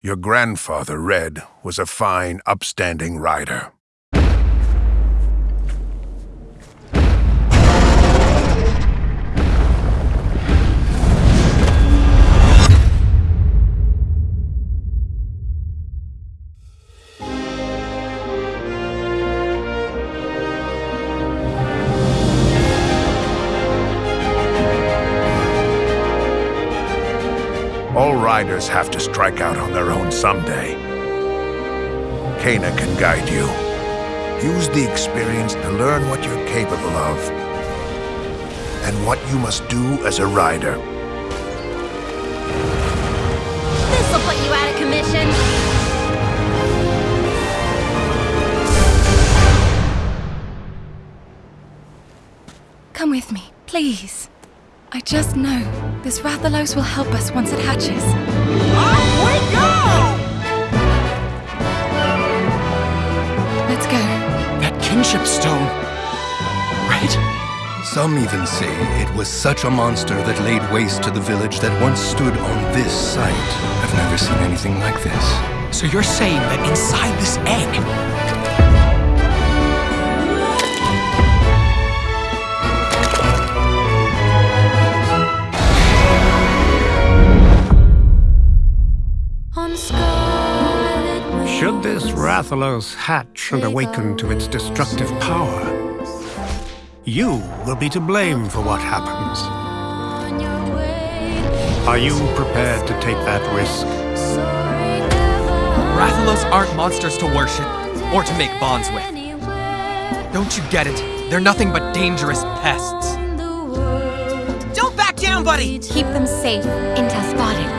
Your grandfather, Red, was a fine, upstanding rider. Riders have to strike out on their own someday. Kana can guide you. Use the experience to learn what you're capable of and what you must do as a rider. This'll put you out of commission. Come with me, please. I just know this Rathalos will help us once it hatches. Off we go! Let's go. That kinship stone. Right? Some even say it was such a monster that laid waste to the village that once stood on this site. I've never seen anything like this. So you're saying that inside this egg, Should this Rathalos hatch and awaken to its destructive power, you will be to blame for what happens. on your way. Are you prepared to take that risk? Rathalos aren't monsters to worship or to make bonds with. Don't you get it? They're nothing but dangerous pests. in the world. Don't back down, buddy! Keep them safe in Taspadix.